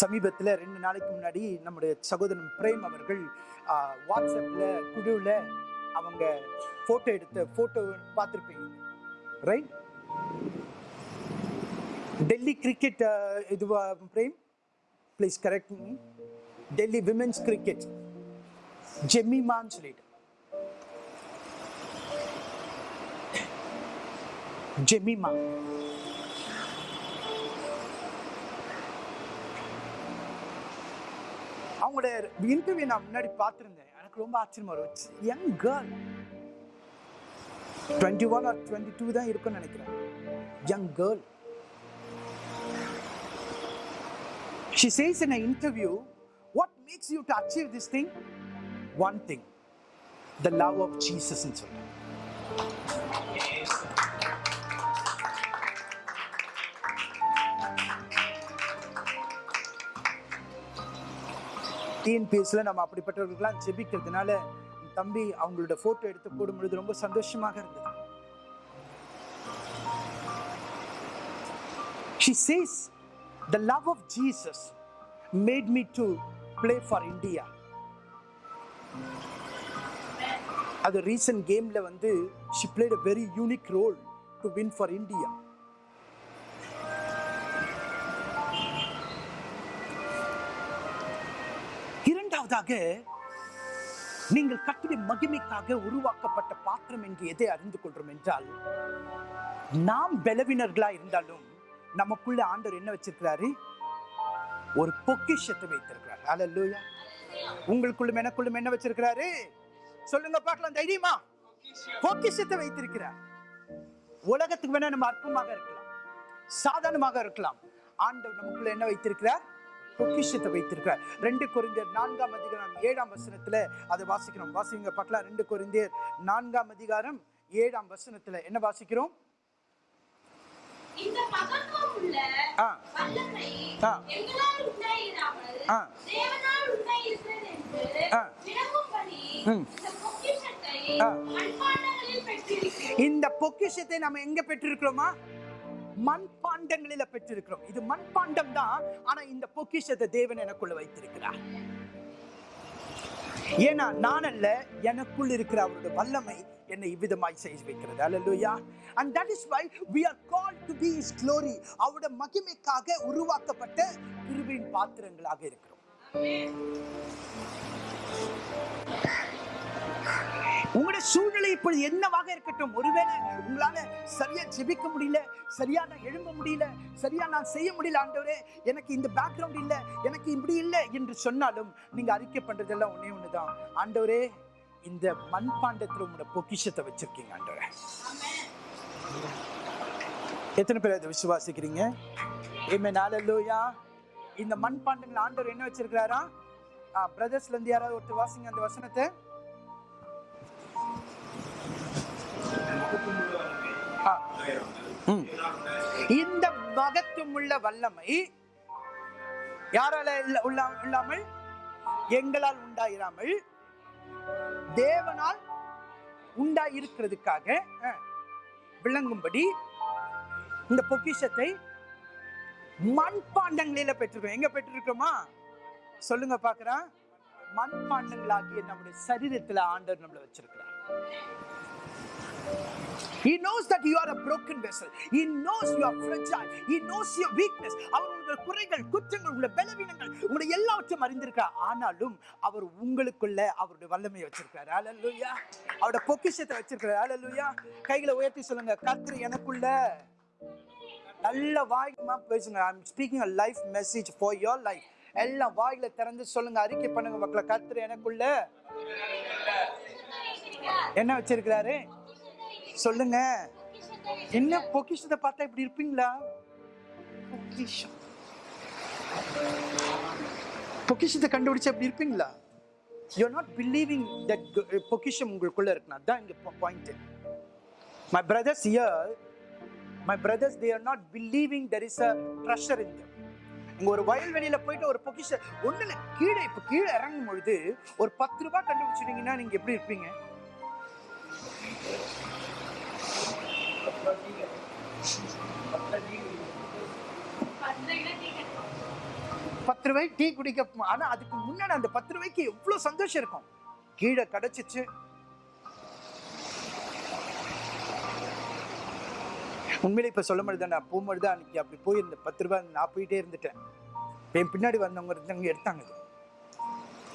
சமீபத்தில் ரெண்டு நாளைக்கு முன்னாடி நம்முடைய சகோதரன் பிரேம் அவர்கள் வாட்ஸ்அப்பில் குழுவில் அவங்க ஃபோட்டோ எடுத்த ஃபோட்டோ பார்த்துருப்பீங்க. ரைட் டெல்லி கிரிக்கெட் இதுவா frame? Please correct me Delhi women's cricket ஜெமிமான்னு சொல்லிட்டு. ஜெமிமா அவங்களோட இன்டர்வியூ நான் முன்னாடி பார்த்துருந்தேன். எனக்கு ரொம்ப ஆச்சரியமாக இருந்துச்சு. Young girl twenty one or twenty two தான் இருக்கும்னு நினைக்கிறேன். Young girl she says in a interview what makes you to achieve this thing one thing the love of ஜீசஸ்ன்னு and so டிஎன்பிஎஸ்ல நம்ம அப்படிப்பட்டவர்களுக்கெல்லாம் ஜெபிக்கிறதுனால தம்பி அவங்களோட போட்டோ எடுத்து போடும் பொழுது ரொம்ப சந்தோஷமாக இருந்தது She says, The love of Jesus made me to play for India. அது ரீசன்ட் கேமில் வந்து she played a very unique role to win for India. இரண்டாவதாக நீங்கள் கத்துடைய மகிமைக்காக உருவாக்கப்பட்ட பாத்திரம் என்று எதை அறிந்து கொள்றோம் என்றால் நாம் பலவினர்களா இருந்தாலும் நமக்குள்ள ஆண்டவர் என்ன வச்சிருக்கிறாரு? ஒரு பொக்கிஷத்தை வைத்திருக்கிறார். அல்லேலூயா உங்களுக்குள்ளும் எனக்குள்ளும் என்ன வச்சிருக்கிறாரு? சொல்லுங்க பார்க்கலாம் தைரியமா? பொக்கிஷத்தை வைத்திருக்கிறார். உலகத்துக்கு வேணா நம்ம அற்பமாக இருக்கலாம். சாதாரணமாக இருக்கலாம். ஆண்டவர் நமக்குள்ள என்ன வைத்திருக்கிறார்? பொக்கிஷத்தை வைத்திருக்கிறார். ரெண்டு கொரிந்தியர் நான்காம் அதிகாரம் ஏழாம் வசனத்துல அதை வாசிக்கிறோம். வாசிங்க பார்க்கலாம். ரெண்டு கொரிந்தியர் நான்காம் அதிகாரம் ஏழாம் வசனத்துல என்ன வாசிக்கிறோம்? இந்த பொக்கிஷத்தை நம்ம எங்க பெற்றிருக்கிறோமா? மண்பாண்டங்களில பெற்றிருக்கிறோம். இது மண்பாண்டம் தான். ஆனா இந்த பொக்கிஷத்தை தேவன் எனக்குள்ள வைத்திருக்கிறார். ஏன்னா நான் அல்ல எனக்குள் இருக்கிற அவருடைய வல்லமை என்னை இவ்விதமாய் செய்து வைக்கிறது. அல்லா and that is why we are call to be his glory அவருடைய மகிமைக்காக உருவாக்கப்பட்ட கிருபையின் பாத்திரங்களாக இருக்கிறோம். உங்களுடைய சூழ்நிலை இப்பொழுது என்னவாக இருக்கட்டும்? ஒருவேளை உங்களால சரியா ஜெபிக்க முடியல சரியா நான் எழும்ப முடியல சரியா நான் செய்ய முடியல ஆண்டவரே எனக்கு இந்த பேக்ரவுண்ட் இல்லை எனக்கு இப்படி இல்லை என்று சொன்னாலும் நீங்க அறிக்கை பண்றதெல்லாம் ஒன்னே ஒண்ணுதான். ஆண்டவரே இந்த மண்பாண்டத்தில் உங்களோட பொக்கிஷத்தை வச்சிருக்கீங்க ஆண்டவரே. எத்தனை பேர் அதை விசுவாசிக்கிறீங்க? ஏமே நாளல்லோயா இந்த மண்பாண்டங்கள் ஆண்டவர் என்ன வச்சிருக்கிறாரா? பிரதர்ஸ்ல இருந்து யாராவது ஒருத்தர் வாசிங்க அந்த வசனத்தை. இந்த மகத்துவமுள்ள வல்லமை யாரால இல்ல- உள்ள- இல்லாமல் எங்களால் உண்டாயிராமல் தேவனால் உண்டாயிருக்கிறதுக்காக விளங்கும்படி இந்த பொக்கிஷத்தை மண்பாண்டங்களில பெற்றிருக்கோம் எங்க பெற்றிருக்கோமா சொல்லுங்க பாக்குறேன் மண்பாண்டங்களாகிய நம்முடைய சரீரத்துல ஆண்டவர் நம்மள வச்சிருக்கிறார். He knows that you are a broken vessel. He knows you are fragile. He knows your weakness. அவர் உங்கள் குறைகள் குற்றங்கள் உங்கள் பலவீனங்கள் உங்களை எல்லாவற்றையும் அறிந்திருக்கிறார் ஆனாலும் அவர் உங்களுக்குள்ள அவருடைய வல்லமையை வச்சிருக்கிறார். ஹalleluya அவருடைய பொக்கிஷத்தை வச்சிருக்கிறார். ஹalleluya கைகளை உயர்த்தி சொல்லுங்க கர்த்தர் எனக்குள்ள நல்ல வாய்மா பேசுங்க I am speaking a life message for your life எல்லாம் வாயில திறந்து சொல்லுங்க அறிக்கை பண்ணுங்க மக்களை கர்த்தர் எனக்குள்ள என்ன வச்சிருக்கிறாரு சொல்லுங்க. என்ன பொக்கிஷத்தை பார்த்தா இப்படி இருப்பீங்களா? பொக்கிஷம். பொக்கிஷத்தை கண்டுபிடிச்சா இப்படி இருப்பீங்களா? யூ நாட் பிலீவிங் தட் பொக்கிஷம் உங்களுக்குள்ள இருக்குன்னா அதான் இங்க point my brothers hear my brothers they are not believing there is a treasure in them இங்க ஒரு வயல்வெளியில போயிட்டு ஒரு பொக்கிஷ ஒண்ணுல கீழே இப்ப கீழே இறங்கும் பொழுது ஒரு பத்து ரூபாய் கண்டுபிடிச்சிட்டீங்கன்னா நீங்க எப்படி இருப்பீங்க? பத்து ரூபாய் டீ குடிக்க ஆனா அதுக்கு முன்னாடி அந்த பத்து ரூபாய்க்கு எவ்வளவு சந்தோஷம் இருக்கும்? கீழே கிடைச்சிச்சு. உண்மையிலே இப்ப சொல்ல முடியுதா நான் போகும்போது தான் அன்னைக்கு அப்படி போயிருந்தேன் பத்து ரூபாய் நான் போயிட்டே இருந்துட்டேன். என் பின்னாடி வந்தவங்க இருந்தவங்க எடுத்தாங்க. அது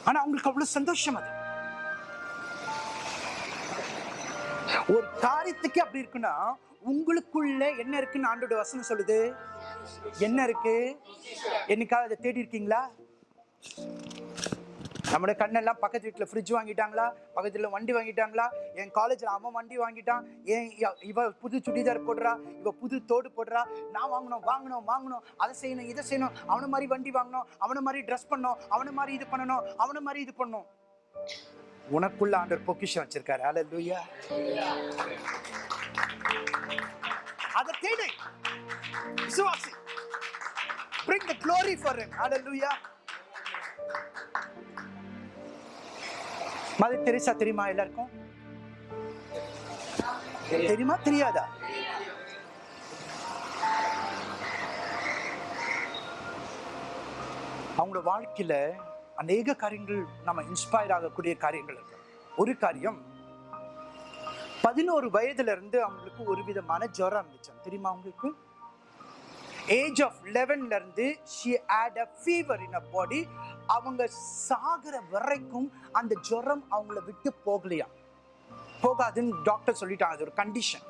ஆனா அவங்களுக்கு அவ்வளவு சந்தோஷம் அது. ஒரு காரியத்துக்கு அப்படி இருக்குன்னா உங்களுக்குள்ள என்ன இருக்குன்னு ஆண்டோட வசனம் சொல்லுது? என்ன இருக்கு? என்னைக்காவது அதை தேடி இருக்கீங்களா? நம்மளோட கண்ணெல்லாம் பக்கத்து வீட்டில் ஃப்ரிட்ஜ் வாங்கிட்டாங்களா? பக்கத்தில் வண்டி வாங்கிட்டாங்களா? என் காலேஜில் அவன் வண்டி வாங்கிட்டான். ஏன் இவ புது சுடிதார் போடுறா? இவ புது தோடு போடுறா? நான் வாங்கணும் வாங்கணும் வாங்கணும். அதை செய்யணும் இதை செய்யணும். அவனை மாதிரி வண்டி வாங்கணும் அவனை மாதிரி ட்ரெஸ் பண்ணணும் அவனை மாதிரி இது பண்ணணும் அவனை மாதிரி இது பண்ணணும். உனக்குள்ள ஆண்டவர் பொக்கிஷம் வச்சிருக்காரு. அல்லேலூயா அதை தேடு. விசுவாசி. Bring the glory for him. Hallelujah. Mother Teresa தெரியுமா எல்லாருக்கும்? தெரியுமா தெரியாதா? அவங்களோட வாழ்க்கையில அநேக காரியங்கள் நம்ம இன்ஸ்பயர் ஆகக்கூடிய காரியங்கள் இருக்கு. ஒரு காரியம் பதினோரு வயதுல இருந்து அவங்களுக்கு ஒரு விதமான ஜுரம் இருந்துச்சு. தெரியுமா அவங்களுக்கு ஏஜ் ஆஃப் லெவன்ல இருந்து she had a fever in a body அவங்க சாகிற வரைக்கும் அந்த ஜுரம் அவங்கள விட்டு போகலையா? போகாதுன்னு டாக்டர் சொல்லிட்டாங்க. அது ஒரு கண்டிஷன்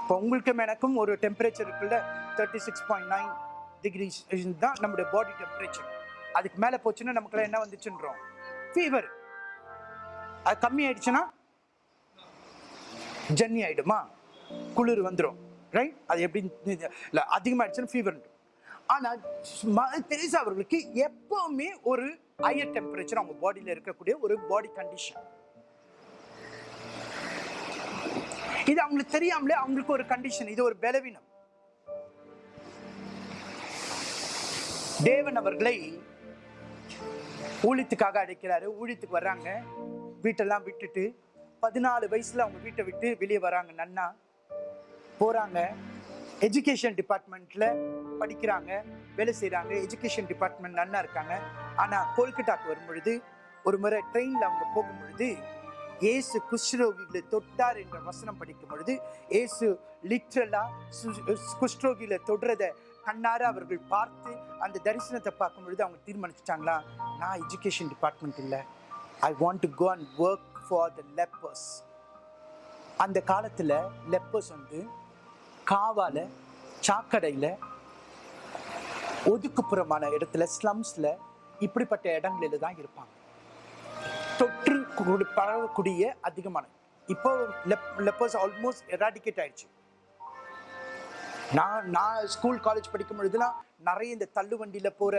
இப்போ உங்களுக்கும் எனக்கும் ஒரு டெம்பரேச்சர் இருக்குல்ல thirty six point nine degrees தான் நம்முடைய பாடி டெம்பரேச்சர் அதுக்கு மேலே போச்சுன்னா நமக்குலாம் என்ன வந்துச்சுன்றோம்? ஃபீவர் அது கம்மி ஆயிடுச்சுன்னா ஜன்னி ஆயிடுமா? குளிர் வந்துடும் ரைட் அது எப்படி இல்லை அதிகமாகிடுச்சுன்னா ஃபீவர் ஆனால் மதர் தெரேசா அவர்களுக்கு? எப்பவுமே ஒரு ஹையர் டெம்பரேச்சர் அவங்க பாடியில் இருக்கக்கூடிய ஒரு பாடி கண்டிஷன் இது அவங்களுக்கு தெரியாமலே அவங்களுக்கு ஒரு கண்டிஷன் இது ஒரு பலவீனம். தேவன் அவர்களை ஊழியத்துக்காக அழைக்கிறாரு. ஊழியத்துக்கு வர்றாங்க. வீட்டெல்லாம் விட்டுட்டு பதினாலு வயசுல அவங்க வீட்டை விட்டு வெளியே வராங்க. நன்னா போறாங்க. எஜுகேஷன் டிபார்ட்மெண்ட்ல படிக்கிறாங்க. வேலை செய்கிறாங்க எஜுகேஷன் டிபார்ட்மெண்ட் நன்னா இருக்காங்க. ஆனால் கொல்கட்டாக்கு வரும்பொழுது ஒரு முறை ட்ரெயினில் அவங்க போகும்பொழுது ஏசு குஷ்ரோகிகளை தொட்டார் என்ற வசனம் படிக்கும் பொழுது ஏசு லிட்ரலாக குஷ்ரோகியில் தொடுறதை கண்ணார அவர்கள் பார்த்து அந்த தரிசனத்தை பார்க்கும் பொழுது அவங்க தீர்மானிச்சிட்டாங்களா? நான் எஜுகேஷன் டிபார்ட்மெண்ட் இல்லை. I want to go and work for the lepers அந்த காலத்தில் லெப்பர்ஸ் வந்து காவால சாக்கடையில் ஒதுக்குப்புறமான இடத்துல ஸ்லம்ஸில் இப்படிப்பட்ட இடங்களில் தான் இருப்பாங்க. தொற்று பரவக்கூடிய அதிகமான இப்போ லெப்பர்ஸ் ஆல்மோஸ்ட் எராடிகேட் ஆயிடுச்சு. நான் நான் ஸ்கூல் காலேஜ் படிக்கும் பொழுதுலாம் நிறைய இந்த தள்ளு போகிற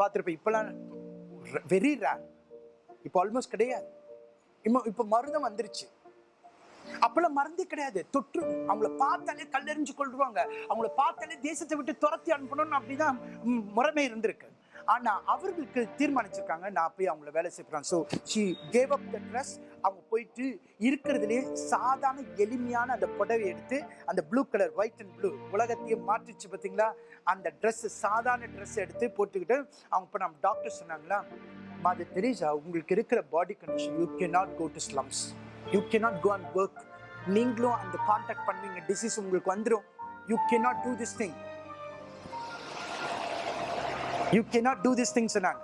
பார்த்துருப்பேன். இப்போலாம் வெரி ரேர் இப்போ ஆல்மோஸ்ட் கிடையாது. இப்போ இப்போ மருந்தம் வந்துருச்சு. அப்பெல்லாம் மருந்தே கிடையாது. தொற்று அவங்கள பார்த்தாலே கல்லெறிஞ்சு கொள்வாங்க அவங்கள பார்த்தாலே தேசத்தை விட்டு துரத்தி அனுப்பணும்னு அப்படிதான் முறைமை இருந்திருக்கு. ஆனால் அவர்களுக்கு தீர்மானிச்சிருக்காங்க. நான் போய் அவங்கள வேலை செய்கிறேன் so she gave up the dress அவங்க போயிட்டு இருக்கிறதுலே சாதாரண எளிமையான அந்த புடவை எடுத்து அந்த blue colour white and blue உலகத்தையே மாற்றிச்சு பார்த்தீங்களா அந்த ட்ரெஸ்ஸு சாதாரண ட்ரெஸ் எடுத்து போட்டுக்கிட்டு அவங்க இப்போ நம்ம டாக்டர் சொன்னாங்களா மாது தெரீசா உங்களுக்கு இருக்கிற body condition you can not go to slums you can not go and work நீங்களும் அந்த காண்டாக்ட் பண்ணுவீங்க. டிசீஸ் உங்களுக்கு வந்துடும் you can not do this thing you can not do this things சொன்னாங்க.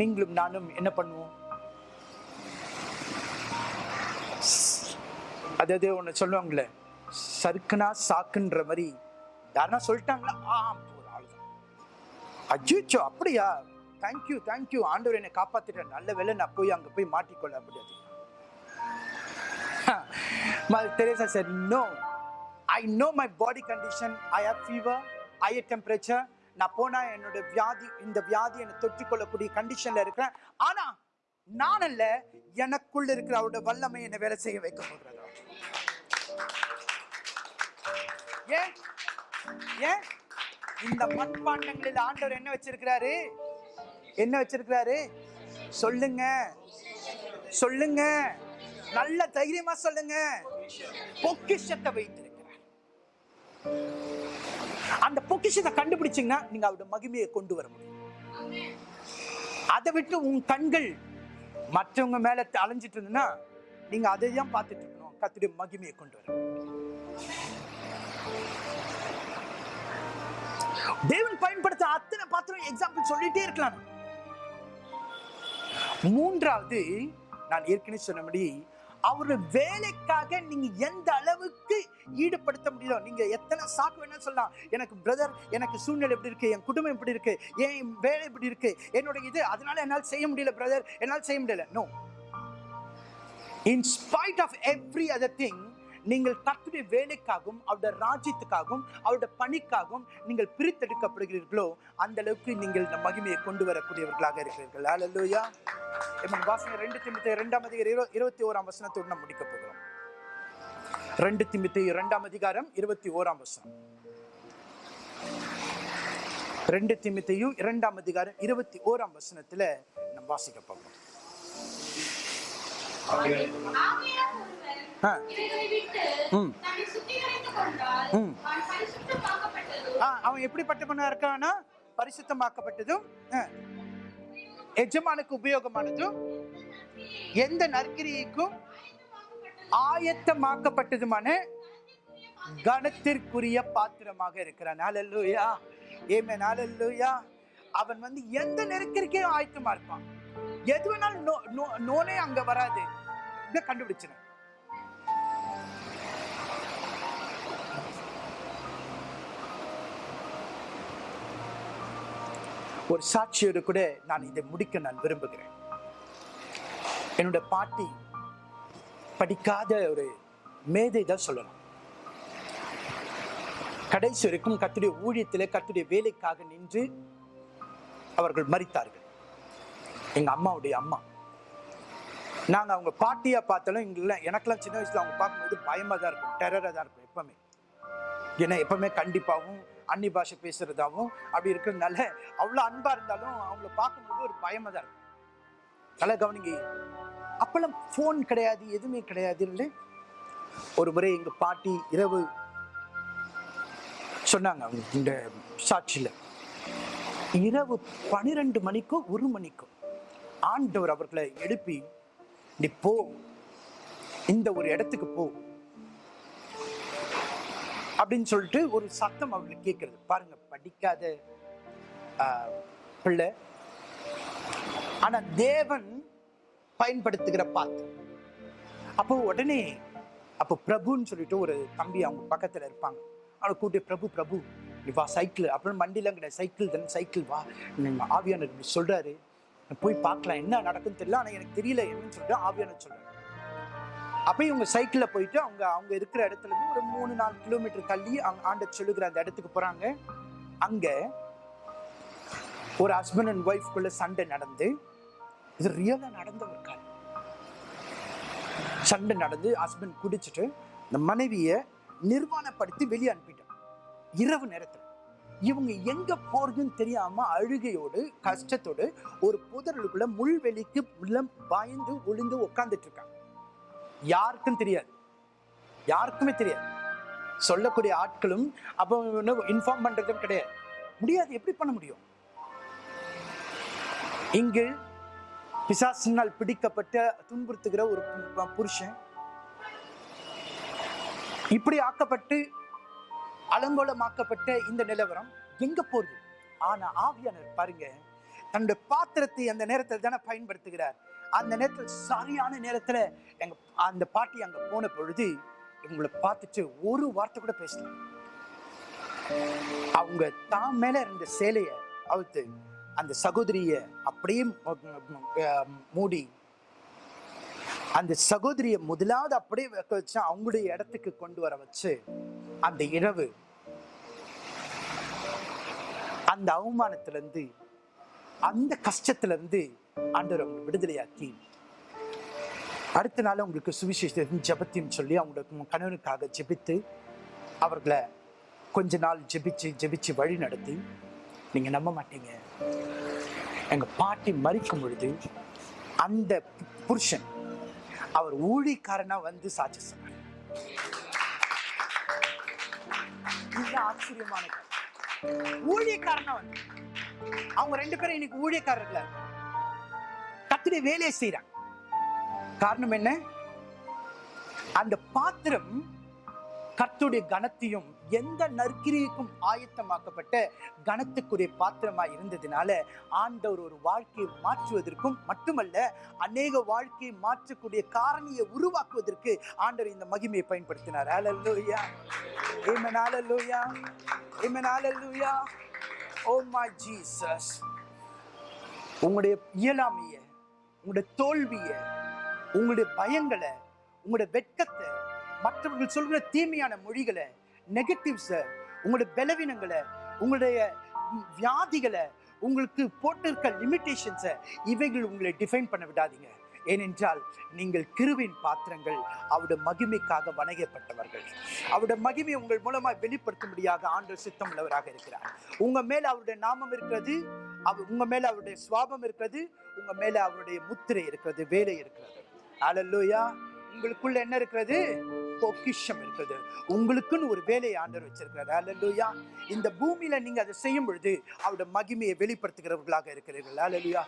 நீங்களும் நானும் என்ன பண்ணுவோம்? அதாவது ஒன்று சொல்லுவாங்களே சருக்குனா சாக்குன்ற மாதிரி. யாருன்னா சொல்லிட்டாங்களா? ஆ போதும் அவ்வளோதான் அஜிச்சோ அப்படியா? தேங்க்யூ தேங்க்யூ ஆண்டவர் என்னை காப்பாத்திட்டேன் நல்ல வேலை நான் போய் அங்கே போய் மாட்டிக்கொள்ள முடியாது. Teresa sir no I know my body condition I have fever higher temperature நான் போனால் என்னோட வியாதி இந்த வியாதி என்னை தொற்றிக்கொள்ளக்கூடிய கண்டிஷனில் இருக்கிறேன். ஆனால் நான் அல்ல எனக்குள்ள இருக்கிற அவரோட வல்லமை என்னை வேலை செய்ய வைக்க போகிறது. ஏன்? ஏன்? இந்த மண்பாண்டங்களில் ஆண்டவர் என்ன வச்சிருக்கிறாரு? என்ன வச்சிருக்கிறாரு? சொல்லுங்க. சொல்லுங்க. நல்ல தைரியமா சொல்லுங்க. பொக்கிஷத்தை வைத்து. அந்த பொக்கிஷத்தை கண்டுபிடிச்சீங்கன்னா நீங்க அவருடைய மகிமையை கொண்டு வர முடியும். அதை விட்டு உன் கண்கள் மற்றவங்க மேல அலைஞ்சிட்டு இருந்ததுன்னா நீங்க அதை தான் பார்த்துட்டு இருக்கணும். கத்துடைய மகிமையை கொண்டு வர தேவன் பயன்படுத்த அத்தனை பாத்திரம் எக்ஸாம்பிள் சொல்லிட்டே இருக்கலாம். மூன்றாவது நான் ஏற்கனவே சொன்னபடி அவரோட வேலைக்காக நீங்க எந்த அளவுக்கு ஈடுபடுத்த முடியுதோ நீங்க எத்தனை சாக்கு வேணா சொல்லலாம். எனக்கு பிரதர் எனக்கு சூழ்நிலை எப்படி இருக்கு என் குடும்பம் எப்படி இருக்கு என் வேலை எப்படி இருக்கு என்னோட இது அதனால என்னால் செய்ய முடியல பிரதர் என்னால் செய்ய முடியல. No in spite of every other thing நீங்கள் கர்த்தருடைய வேலைக்காகவும் அவருடைய ராஜ்யத்துக்காகவும் அவருடைய பணிக்காகவும் நீங்கள் பிரித்தெடுக்கப்படுகிறீர்களோ அந்த அளவுக்கு நீங்கள் இந்த மகிமையை கொண்டு வரக்கூடியவர்களாக இருக்கிறீர்கள். ஹalleluya எம்மன் வாசனை ரெண்டு திமுத்தி இரண்டாம் அதிகாரம் இரு- இருபத்தி ஓராம் வசனத்தோடு நாம் முடிக்க போகிறோம். ரெண்டு திமுத்தி இரண்டாம் அதிகாரம் இருபத்தி ஓராம் வசனம். ரெண்டு திமுத்தையும் இரண்டாம் அதிகாரம் இருபத்தி ஓராம் வசனத்துல நம்ம வாசிக்க போகிறோம் ஆகையால் ஒருவன் ஆ. இவைகளை விட்டு ம். தன்னை சுத்திகரித்துக் கொண்டால் ம். அவன் ஆ, அவன் எப்படிப்பட்டவனா இருக்கானா? பரிசுத்தமாக்கப்பட்டதும் ஆ, எஜமானுக்கு உபயோகமானதும் எந்த நற்கிரிக்கும் ஆயத்தமாக்கப்பட்டதுமான கனத்திற்குரிய பாத்திரமாக இருக்கிறான். ஹalleluya ஏமே ஹalleluya அவன் வந்து எந்த நெருக்கடிக்கே ஆயத்தமா இருப்பான். எது வேணாலும் நோ- நோ- நோனே அங்க வராது. இதை கண்டுபிடிச்சிடும் ஒரு சாட்சியோடு கூட நான் இதை முடிக்க நான் விரும்புகிறேன். என்னோட பாட்டி படிக்காத ஒரு மேதை தான் சொல்லலாம் கடைசி வரைக்கும் கத்துடைய ஊழியத்திலே கத்துடைய வேலைக்காக நின்று அவர்கள் மறித்தார்கள் எங்க அம்மாவுடைய அம்மா. நாங்கள் அவங்க பாட்டியாக பார்த்தாலும் எங்களை எனக்கெல்லாம் சின்ன வயசில் அவங்க பார்க்கும்போது பயமாக தான் இருக்கும். டெரராக தான் இருக்கும் எப்பவுமே. ஏன்னா எப்பவுமே கண்டிப்பாகவும் அன்னி பாஷை பேசுறதாகவும் அப்படி இருக்கிறதுனால அவ்வளோ அன்பாக இருந்தாலும் அவங்கள பார்க்கும்போது ஒரு பயமாக தான் இருக்கும். நல்லா கவனிங்க. அப்பெல்லாம் ஃபோன் கிடையாது எதுவுமே கிடையாது இல்லை. ஒரு முறை எங்கள் பாட்டி இரவு சொன்னாங்க அவங்க இந்த சாட்சியில். இரவு பனிரெண்டு மணிக்கோ ஒரு மணிக்கோ ஆண்டவர் அவர்களை எழுப்பி நீ போ. இந்த ஒரு இடத்துக்கு போ. அப்படின்னு சொல்லிட்டு ஒரு சத்தம் அவளுக்கு கேட்கறது. பாருங்க படிக்காத பிள்ளை. ஆனா தேவன் பயன்படுத்துகிற பாத்து அப்போ உடனே அப்போ பிரபுன்னு சொல்லிட்டு ஒரு தம்பி அவங்க பக்கத்துல இருப்பாங்க. அவனை கூட்டி பிரபு பிரபு நீ வா சைக்கிள். அப்புறம் வண்டிலாம் கிடையாது சைக்கிள் தானே சைக்கிள் வா. நம்ம இப்படி சொல்றாரு. போய் பார்க்கலாம் என்ன நடக்குன்னு தெரியல. ஆனால் எனக்கு தெரியல என்னன்னு சொல்லிட்டு ஆவியான சொல்றாரு. அப்போ இவங்க சைக்கிளில் போயிட்டு அவங்க அவங்க இருக்கிற இடத்துல இருந்து ஒரு மூணு நாலு கிலோமீட்டர் தள்ளி அவங்க ஆண்ட சொல்லுகிற அந்த இடத்துக்கு போகிறாங்க அங்கே ஒரு ஹஸ்பண்ட் அண்ட் ஒய்ஃப்குள்ள சண்டை நடந்து இது ரியலாக நடந்த ஒரு கால் சண்டை நடந்து ஹஸ்பண்ட் குடிச்சிட்டு இந்த மனைவியை நிர்வாணப்படுத்தி வெளியே அனுப்பிட்டான். இரவு நேரத்தில். இவங்க எங்க போறதுன்னு தெரியாம அழுகையோடு கஷ்டத்தோடு ஒரு புதர்களுக்குள்ள முள்வெளிக்கு உள்ள பயந்து ஒளிந்து உட்கார்ந்துட்டு இருக்காங்க யாருக்கும் தெரியாது. யாருக்குமே தெரியாது. சொல்லக்கூடிய ஆட்களும் அப்போ இன்ஃபார்ம் பண்றதும் கிடையாது. முடியாது. எப்படி பண்ண முடியும்? இங்கு பிசாசினால் பிடிக்கப்பட்ட துன்புறுத்துகிற ஒரு புருஷன் இப்படி ஆக்கப்பட்டு அலங்கோலமாக்கப்பட்ட இந்த நிலவரம் எங்க போகுது? ஆனா ஆவியானவர் பாருங்க தன்னுடைய பாத்திரத்தை அந்த நேரத்தில் தானே பயன்படுத்துகிறார். அந்த நேரத்தில் சரியான நேரத்துல எங்க அந்த பாட்டி அங்க போன பொழுது இவங்களை பார்த்துட்டு ஒரு வார்த்தை கூட பேசல. அவங்க தான் மேல இருந்த சேலைய அவுத்து அந்த சகோதரிய அப்படியே மூடி அந்த சகோதரியை முதலாவது அப்படியே வைக்க வச்சு அவங்களுடைய இடத்துக்கு கொண்டு வர வச்சு அந்த இரவு அந்த அவமானத்திலிருந்து அந்த கஷ்டத்திலிருந்து ஆண்டவர் அவங்க விடுதலையாக்கி. அடுத்த நாள் உங்களுக்கு சுவிசேஷத்தையும் ஜெபத்தையும் சொல்லி அவங்களுக்கு கணவனுக்காக ஜெபித்து அவர்களை கொஞ்ச நாள் ஜெபிச்சு ஜெபிச்சு வழி நடத்தி. நீங்க நம்ப மாட்டீங்க. எங்க பாட்டி மறிக்கும் பொழுது அந்த புருஷன் அவர் ஊழிக்காரனா வந்து சாட்சி சொன்னார். ஆச்சரியமான ஊழியக்காரனா வந்து அவங்க ரெண்டு பேரும் இன்னைக்கு ஊழியக்காரர்கள கத்திரி வேலையை செய்யறாங்க காரணம் என்ன? அந்த பாத்திரம் கர்த்துடைய கணத்தையும் எந்த நற்கிரிக்கும் ஆயத்தமாக்கப்பட்ட கணத்துக்குரிய பாத்திரமா இருந்ததுனால ஆண்டவர் ஒரு வாழ்க்கையை மாற்றுவதற்கும் மட்டுமல்ல அநேக வாழ்க்கையை மாற்றக்கூடிய காரணியை உருவாக்குவதற்கு ஆண்டவர் இந்த மகிமையை பயன்படுத்தினார். ஹalleluya amen hallelujah. Amen hallelujah. Oh my Jesus உங்களுடைய இயலாமைய உங்களுடைய தோல்விய உங்களுடைய பயங்களை உங்களுடைய வெட்கத்தை மற்றவர்கள் சொல்கிற தீமையான மொழிகளை நெகட்டிவ்ஸை உங்களுடைய பலவீனங்களை உங்களுடைய வியாதிகளை உங்களுக்கு போட்டிருக்க லிமிட்டேஷன்ஸை இவைகள் உங்களை டிஃபைன் பண்ண விடாதீங்க. ஏனென்றால் நீங்கள் கிருவின் பாத்திரங்கள் அவருடைய மகிமைக்காக வணங்கப்பட்டவர்கள். அவருடைய மகிமை உங்கள் மூலமாக வெளிப்படுத்தும்படியாக ஆண்டவர் சித்தம் உள்ளவராக இருக்கிறார். உங்க மேல அவருடைய நாமம் இருக்கிறது அவ உங்க மேல அவருடைய சுவாபம் இருக்கிறது உங்க மேல அவருடைய முத்திரை இருக்கிறது வேலை இருக்கிறது. அலல்லோயா உங்களுக்குள்ள என்ன இருக்கிறது? பொக்கிஷம் இருக்குது உங்களுக்குன்னு ஒரு வேலையை ஆண்டவர் வச்சிருக்கிறார். அல்லேலூயா இந்த பூமியில நீங்க அதை செய்யும் பொழுது அவருடைய மகிமையை வெளிப்படுத்துகிறவர்களாக இருக்கிறீர்கள். அலலுயா